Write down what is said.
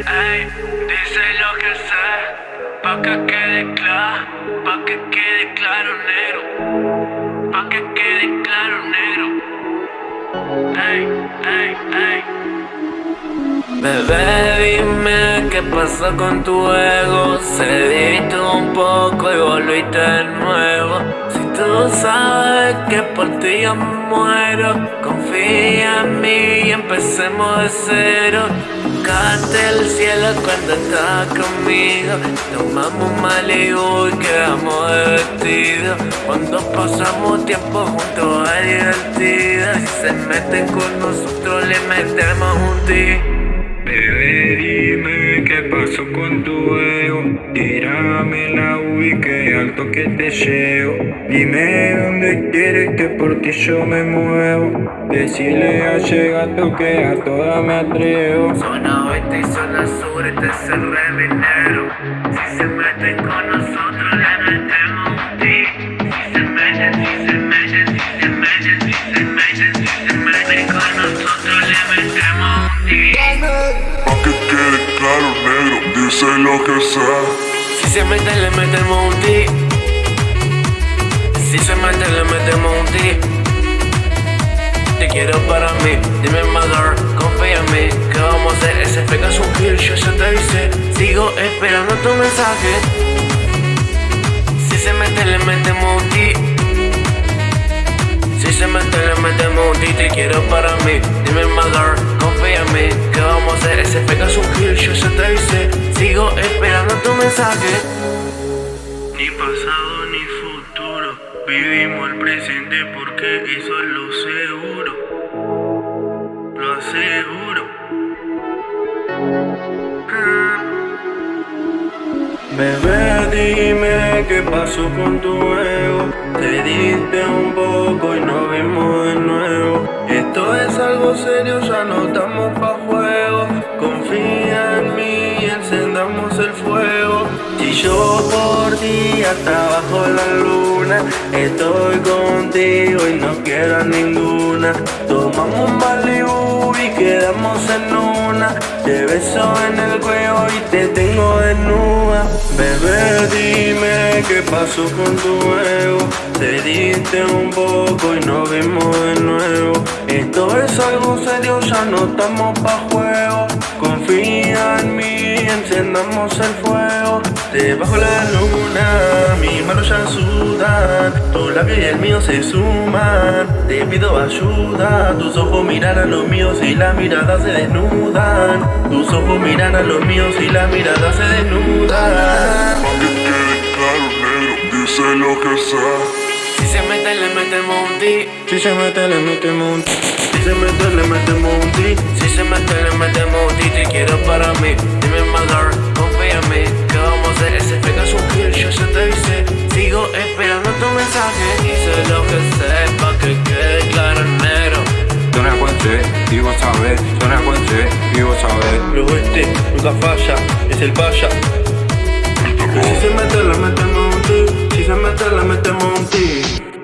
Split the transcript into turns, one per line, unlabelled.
ey, dice lo que sé, pa' que quede claro, pa' que quede claro negro, pa' que quede claro negro. Ey, ey, ey. Bebé, dime qué pasó con tu ego Cediste un poco y volviste de nuevo tú sabes que por ti yo muero. Confía en mí y empecemos de cero. Cante el cielo cuando estás conmigo. Tomamos Malibu y quedamos de vestido Cuando pasamos tiempo juntos es divertido. Si se meten con nosotros le metemos un ti
Bebé, dime qué pasó con tu ego Tírame la UI que alto que te llevo. Dime dónde quieres que por ti yo me muevo. Decirle a llegado que a toda me atrevo.
Zona oeste y zona sur, este es el reminero
dice lo que sea.
Si se meten le metemos un ti Si se meten le metemos un ti Te quiero para mí, dime mother, confía en mí ¿Qué vamos a hacer? Ese un kill, yo ya te avisé. Sigo esperando tu mensaje. Si se meten le metemos un ti Si se meten le metemos un ti Te quiero para mí, dime mother, confía en mí ¿Qué vamos a hacer? Ese fake es un kill, yo Sigo esperando tu mensaje.
Ni pasado ni futuro Vivimos el presente porque eso es lo seguro. Lo aseguro. Bebé, dime qué pasó con tu ego yo por ti hasta bajo la luna Estoy contigo y no quiero ninguna. Tomamos un Malibu y quedamos en una. Te beso en el cuello y te tengo desnuda. Bebé, dime qué pasó con tu ego. Te diste un poco y nos vimos de nuevo. Esto es algo serio, ya no estamos pa' juego. Confía en mí, encendamos el fuego. Debajo la luna, mis manos ya sudan Tu labio y el mío se suman. Te pido ayuda, tus ojos miran a los míos y la mirada se desnudan. Tus ojos miran a los míos y la mirada se desnudan.
Dice lo que sea
Si se meten le metemos un
Si se mete le metemos un
Vos sabés, zona Cuenche, y vos sabés.
Pero este nunca falla, es el paya Si se mete le metemos un ti Si se mete le metemos un ti